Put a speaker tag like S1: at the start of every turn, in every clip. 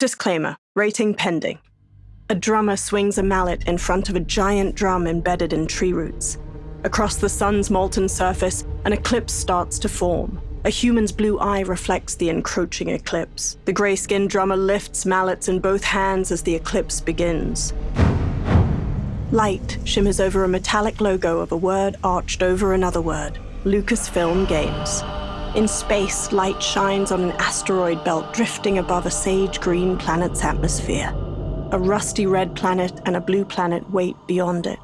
S1: Disclaimer Rating pending. A drummer swings a mallet in front of a giant drum embedded in tree roots. Across the sun's molten surface, an eclipse starts to form. A human's blue eye reflects the encroaching eclipse. The gray skinned drummer lifts mallets in both hands as the eclipse begins. Light shimmers over a metallic logo of a word arched over another word Lucasfilm Games. In space, light shines on an asteroid belt drifting above a sage green planet's atmosphere. A rusty red planet and a blue planet wait beyond it.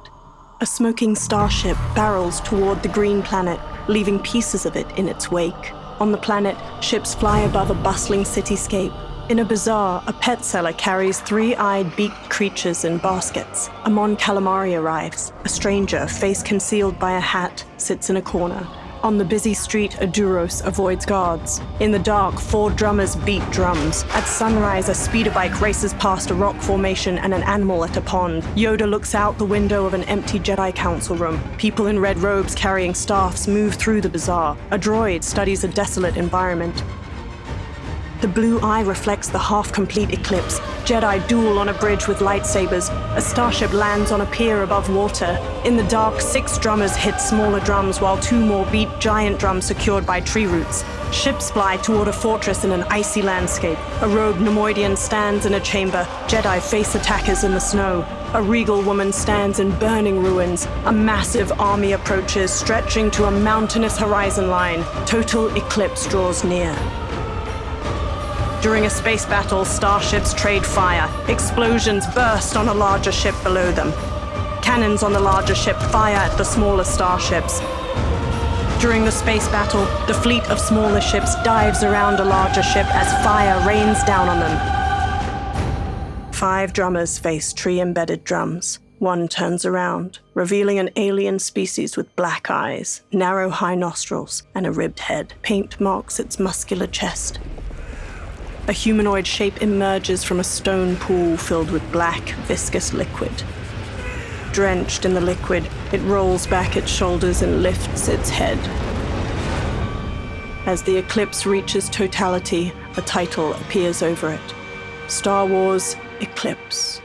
S1: A smoking starship barrels toward the green planet, leaving pieces of it in its wake. On the planet, ships fly above a bustling cityscape, in a bazaar, a pet seller carries three-eyed beaked creatures in baskets. A Mon Calamari arrives. A stranger, face concealed by a hat, sits in a corner. On the busy street, a Duros avoids guards. In the dark, four drummers beat drums. At sunrise, a speeder bike races past a rock formation and an animal at a pond. Yoda looks out the window of an empty Jedi Council room. People in red robes carrying staffs move through the bazaar. A droid studies a desolate environment. The blue eye reflects the half-complete eclipse. Jedi duel on a bridge with lightsabers. A starship lands on a pier above water. In the dark, six drummers hit smaller drums while two more beat giant drums secured by tree roots. Ships fly toward a fortress in an icy landscape. A rogue Neimoidian stands in a chamber. Jedi face attackers in the snow. A regal woman stands in burning ruins. A massive army approaches, stretching to a mountainous horizon line. Total eclipse draws near. During a space battle, starships trade fire. Explosions burst on a larger ship below them. Cannons on the larger ship fire at the smaller starships. During the space battle, the fleet of smaller ships dives around a larger ship as fire rains down on them. Five drummers face tree-embedded drums. One turns around, revealing an alien species with black eyes, narrow high nostrils, and a ribbed head. Paint marks its muscular chest. A humanoid shape emerges from a stone pool filled with black, viscous liquid. Drenched in the liquid, it rolls back its shoulders and lifts its head. As the eclipse reaches totality, a title appears over it Star Wars Eclipse.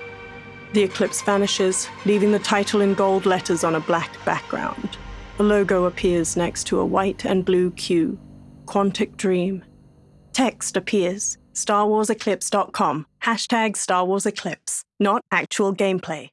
S1: The eclipse vanishes, leaving the title in gold letters on a black background. A logo appears next to a white and blue Q Quantic Dream. Text appears StarWarsEclipse.com. Hashtag Star Wars Eclipse, not actual gameplay.